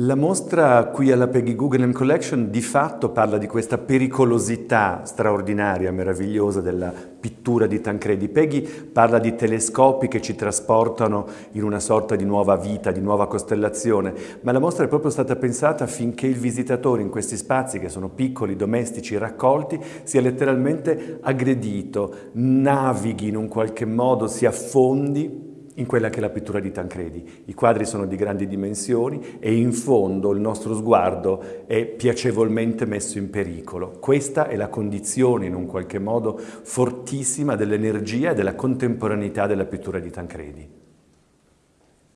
La mostra qui alla Peggy Guggenheim Collection di fatto parla di questa pericolosità straordinaria, meravigliosa della pittura di Tancredi. Peggy parla di telescopi che ci trasportano in una sorta di nuova vita, di nuova costellazione, ma la mostra è proprio stata pensata affinché il visitatore in questi spazi che sono piccoli, domestici, raccolti, sia letteralmente aggredito, navighi in un qualche modo, si affondi in quella che è la pittura di Tancredi. I quadri sono di grandi dimensioni e in fondo il nostro sguardo è piacevolmente messo in pericolo. Questa è la condizione in un qualche modo fortissima dell'energia e della contemporaneità della pittura di Tancredi.